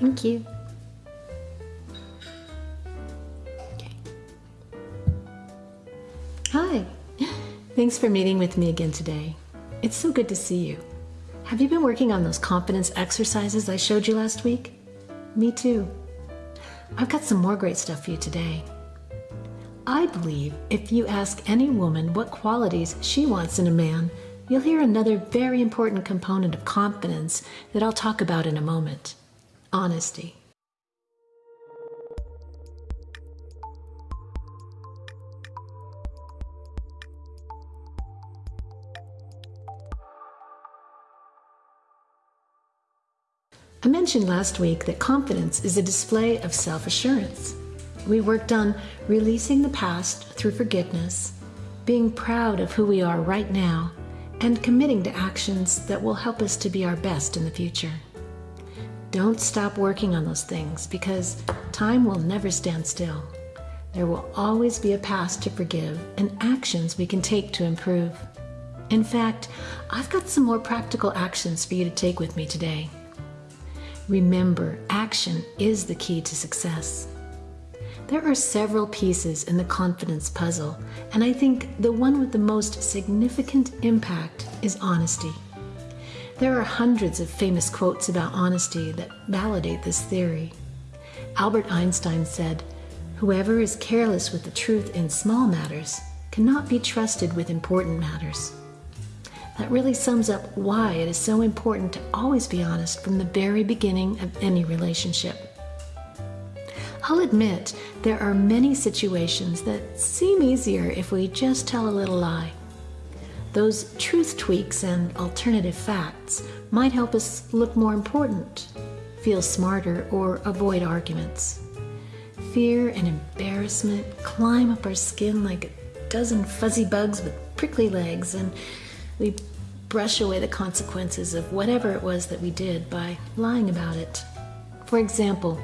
Thank you. Okay. Hi. Thanks for meeting with me again today. It's so good to see you. Have you been working on those confidence exercises I showed you last week? Me too. I've got some more great stuff for you today. I believe if you ask any woman what qualities she wants in a man, you'll hear another very important component of confidence that I'll talk about in a moment honesty. I mentioned last week that confidence is a display of self assurance. We worked on releasing the past through forgiveness, being proud of who we are right now, and committing to actions that will help us to be our best in the future. Don't stop working on those things because time will never stand still. There will always be a past to forgive and actions we can take to improve. In fact, I've got some more practical actions for you to take with me today. Remember, action is the key to success. There are several pieces in the confidence puzzle, and I think the one with the most significant impact is honesty. There are hundreds of famous quotes about honesty that validate this theory. Albert Einstein said, Whoever is careless with the truth in small matters cannot be trusted with important matters. That really sums up why it is so important to always be honest from the very beginning of any relationship. I'll admit there are many situations that seem easier if we just tell a little lie. Those truth tweaks and alternative facts might help us look more important, feel smarter, or avoid arguments. Fear and embarrassment climb up our skin like a dozen fuzzy bugs with prickly legs, and we brush away the consequences of whatever it was that we did by lying about it. For example,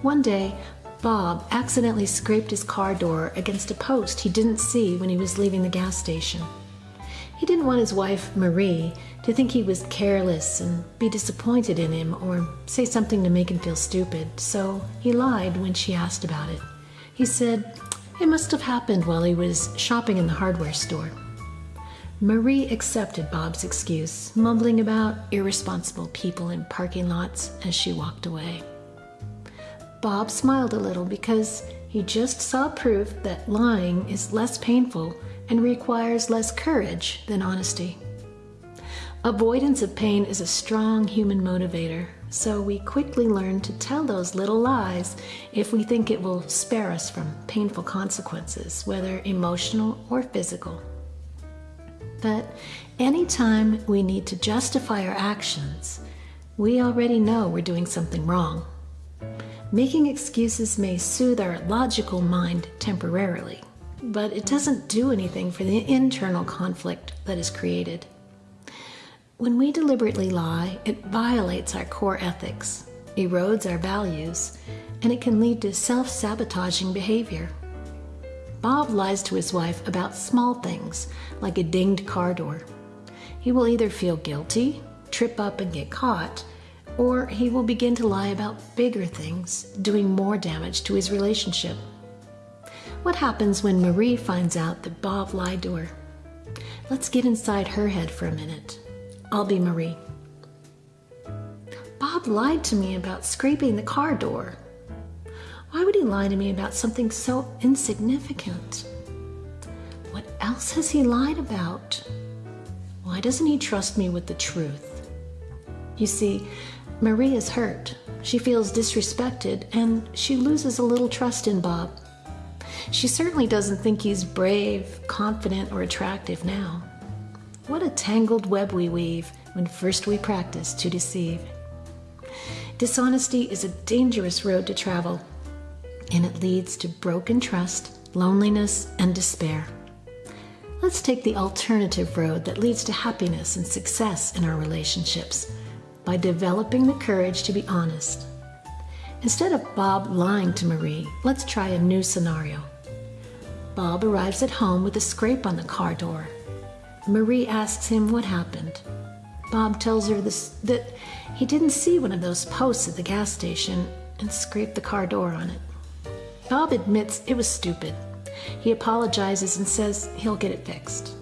one day, Bob accidentally scraped his car door against a post he didn't see when he was leaving the gas station. He didn't want his wife, Marie, to think he was careless and be disappointed in him or say something to make him feel stupid, so he lied when she asked about it. He said it must have happened while he was shopping in the hardware store. Marie accepted Bob's excuse, mumbling about irresponsible people in parking lots as she walked away. Bob smiled a little because he just saw proof that lying is less painful and requires less courage than honesty. Avoidance of pain is a strong human motivator, so we quickly learn to tell those little lies if we think it will spare us from painful consequences, whether emotional or physical. But anytime we need to justify our actions, we already know we're doing something wrong. Making excuses may soothe our logical mind temporarily, but it doesn't do anything for the internal conflict that is created. When we deliberately lie, it violates our core ethics, erodes our values, and it can lead to self sabotaging behavior. Bob lies to his wife about small things, like a dinged car door. He will either feel guilty, trip up and get caught, or he will begin to lie about bigger things, doing more damage to his relationship. What happens when Marie finds out that Bob lied to her? Let's get inside her head for a minute. I'll be Marie. Bob lied to me about scraping the car door. Why would he lie to me about something so insignificant? What else has he lied about? Why doesn't he trust me with the truth? You see, Marie is hurt. She feels disrespected and she loses a little trust in Bob. She certainly doesn't think he's brave, confident, or attractive now. What a tangled web we weave when first we practice to deceive. Dishonesty is a dangerous road to travel, and it leads to broken trust, loneliness, and despair. Let's take the alternative road that leads to happiness and success in our relationships by developing the courage to be honest. Instead of Bob lying to Marie, let's try a new scenario. Bob arrives at home with a scrape on the car door. Marie asks him what happened. Bob tells her this, that he didn't see one of those posts at the gas station and scraped the car door on it. Bob admits it was stupid. He apologizes and says he'll get it fixed.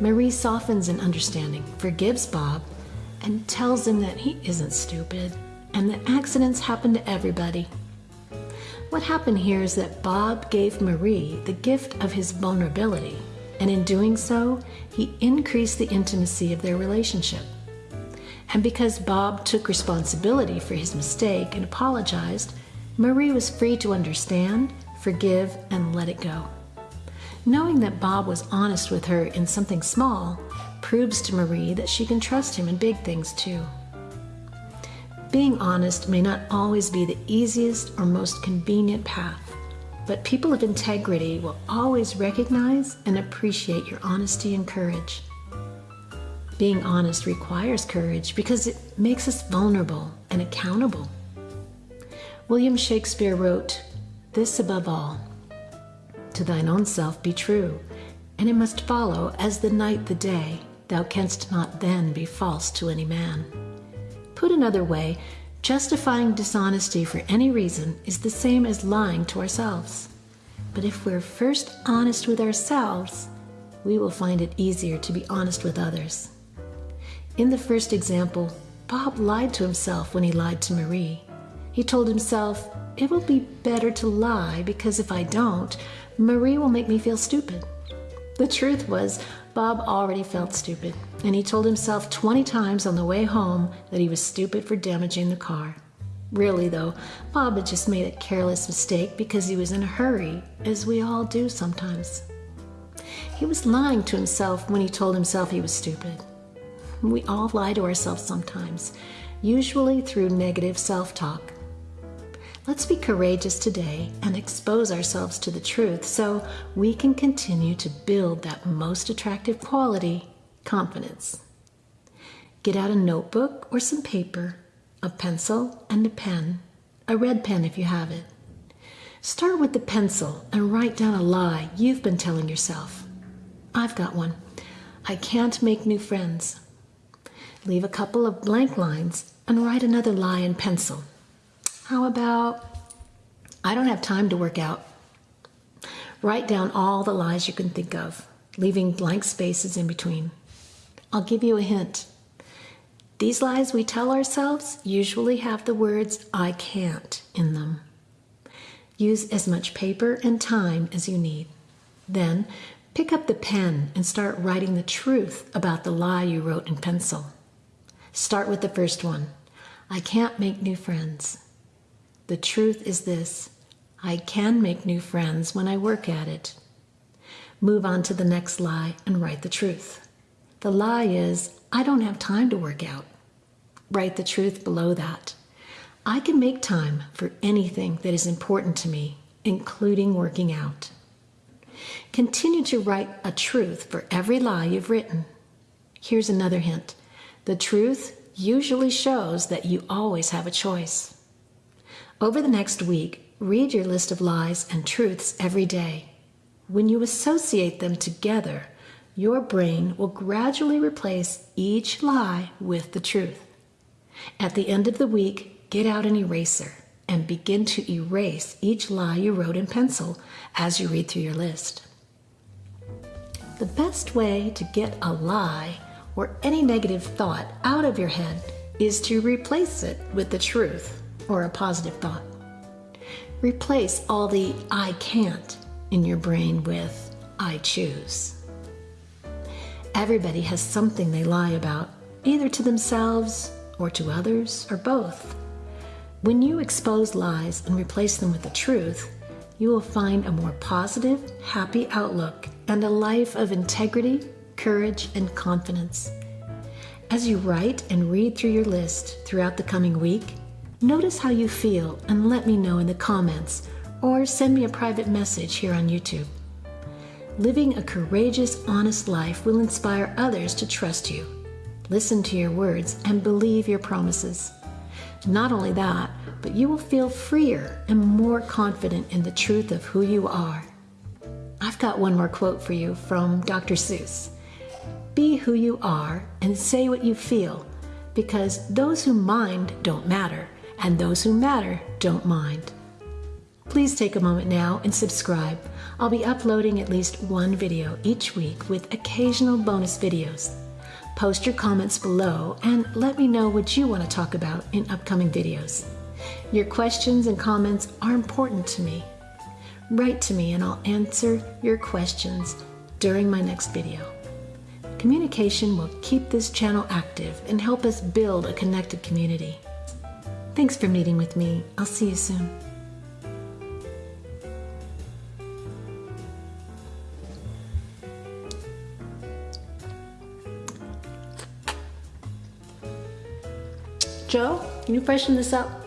Marie softens in understanding, forgives Bob, and tells him that he isn't stupid and that accidents happen to everybody. What happened here is that Bob gave Marie the gift of his vulnerability, and in doing so, he increased the intimacy of their relationship. And because Bob took responsibility for his mistake and apologized, Marie was free to understand, forgive, and let it go. Knowing that Bob was honest with her in something small proves to Marie that she can trust him in big things too. Being honest may not always be the easiest or most convenient path, but people of integrity will always recognize and appreciate your honesty and courage. Being honest requires courage because it makes us vulnerable and accountable. William Shakespeare wrote, This above all, to thine own self be true, and it must follow as the night the day, thou canst not then be false to any man. Put another way, justifying dishonesty for any reason is the same as lying to ourselves. But if we're first honest with ourselves, we will find it easier to be honest with others. In the first example, Bob lied to himself when he lied to Marie. He told himself, It will be better to lie because if I don't, Marie will make me feel stupid. The truth was, Bob already felt stupid, and he told himself 20 times on the way home that he was stupid for damaging the car. Really, though, Bob had just made a careless mistake because he was in a hurry, as we all do sometimes. He was lying to himself when he told himself he was stupid. We all lie to ourselves sometimes, usually through negative self talk. Let's be courageous today and expose ourselves to the truth so we can continue to build that most attractive quality confidence. Get out a notebook or some paper, a pencil, and a pen, a red pen if you have it. Start with the pencil and write down a lie you've been telling yourself. I've got one. I can't make new friends. Leave a couple of blank lines and write another lie in pencil. How about, I don't have time to work out? Write down all the lies you can think of, leaving blank spaces in between. I'll give you a hint. These lies we tell ourselves usually have the words I can't in them. Use as much paper and time as you need. Then pick up the pen and start writing the truth about the lie you wrote in pencil. Start with the first one I can't make new friends. The truth is this I can make new friends when I work at it. Move on to the next lie and write the truth. The lie is I don't have time to work out. Write the truth below that. I can make time for anything that is important to me, including working out. Continue to write a truth for every lie you've written. Here's another hint the truth usually shows that you always have a choice. Over the next week, read your list of lies and truths every day. When you associate them together, your brain will gradually replace each lie with the truth. At the end of the week, get out an eraser and begin to erase each lie you wrote in pencil as you read through your list. The best way to get a lie or any negative thought out of your head is to replace it with the truth or a positive thought. Replace all the I can't in your brain with I choose. Everybody has something they lie about, either to themselves or to others or both. When you expose lies and replace them with the truth, you will find a more positive, happy outlook and a life of integrity, courage, and confidence. As you write and read through your list throughout the coming week, Notice how you feel and let me know in the comments or send me a private message here on YouTube. Living a courageous, honest life will inspire others to trust you, listen to your words, and believe your promises. Not only that, but you will feel freer and more confident in the truth of who you are. I've got one more quote for you from Dr. Seuss Be who you are and say what you feel, because those who mind don't matter, and those who matter don't mind. Please take a moment now and subscribe. I'll be uploading at least one video each week with occasional bonus videos. Post your comments below and let me know what you want to talk about in upcoming videos. Your questions and comments are important to me. Write to me and I'll answer your questions during my next video. Communication will keep this channel active and help us build a connected community. Thanks for meeting with me. I'll see you soon. Joe, can you freshen this up?